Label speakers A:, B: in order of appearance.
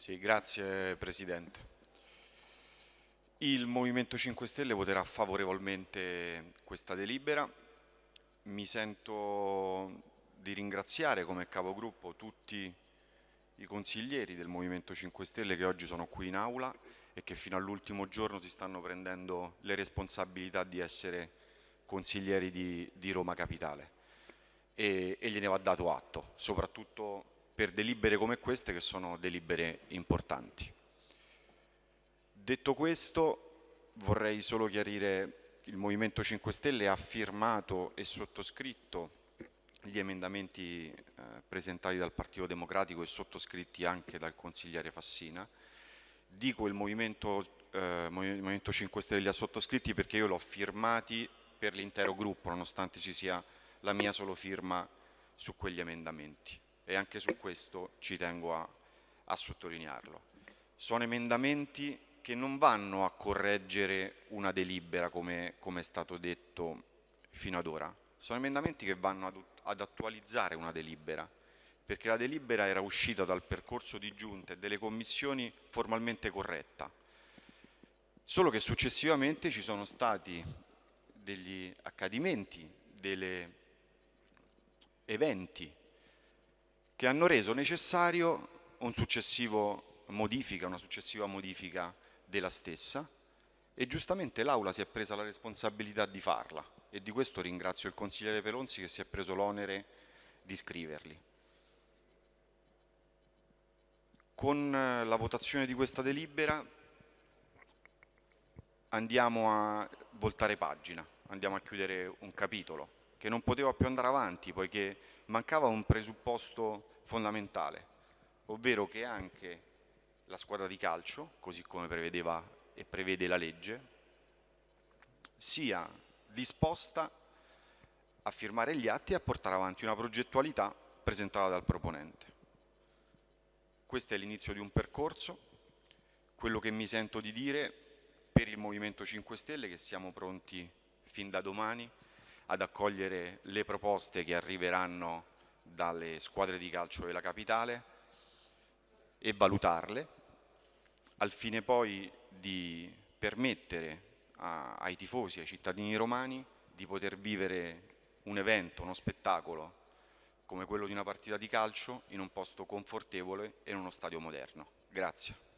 A: Sì, grazie Presidente. Il Movimento 5 Stelle voterà favorevolmente questa delibera. Mi sento di ringraziare come capogruppo tutti i consiglieri del Movimento 5 Stelle che oggi sono qui in aula e che fino all'ultimo giorno si stanno prendendo le responsabilità di essere consiglieri di, di Roma Capitale e, e gliene va dato atto, soprattutto per delibere come queste che sono delibere importanti. Detto questo vorrei solo chiarire il Movimento 5 Stelle ha firmato e sottoscritto gli emendamenti eh, presentati dal Partito Democratico e sottoscritti anche dal consigliere Fassina. Dico il Movimento, eh, Movimento 5 Stelle li ha sottoscritti perché io l'ho firmati per l'intero gruppo, nonostante ci sia la mia solo firma su quegli emendamenti e anche su questo ci tengo a, a sottolinearlo. Sono emendamenti che non vanno a correggere una delibera come, come è stato detto fino ad ora, sono emendamenti che vanno ad, ad attualizzare una delibera, perché la delibera era uscita dal percorso di giunta e delle commissioni formalmente corretta. Solo che successivamente ci sono stati degli accadimenti, degli eventi che hanno reso necessario un modifica, una successiva modifica della stessa e giustamente l'Aula si è presa la responsabilità di farla e di questo ringrazio il consigliere Pelonzi che si è preso l'onere di scriverli. Con eh, la votazione di questa delibera andiamo a voltare pagina, andiamo a chiudere un capitolo che non poteva più andare avanti poiché mancava un presupposto fondamentale, ovvero che anche la squadra di calcio, così come prevedeva e prevede la legge, sia disposta a firmare gli atti e a portare avanti una progettualità presentata dal proponente. Questo è l'inizio di un percorso, quello che mi sento di dire per il Movimento 5 Stelle che siamo pronti fin da domani ad accogliere le proposte che arriveranno dalle squadre di calcio della capitale e valutarle al fine poi di permettere a, ai tifosi, ai cittadini romani di poter vivere un evento, uno spettacolo come quello di una partita di calcio in un posto confortevole e in uno stadio moderno. Grazie.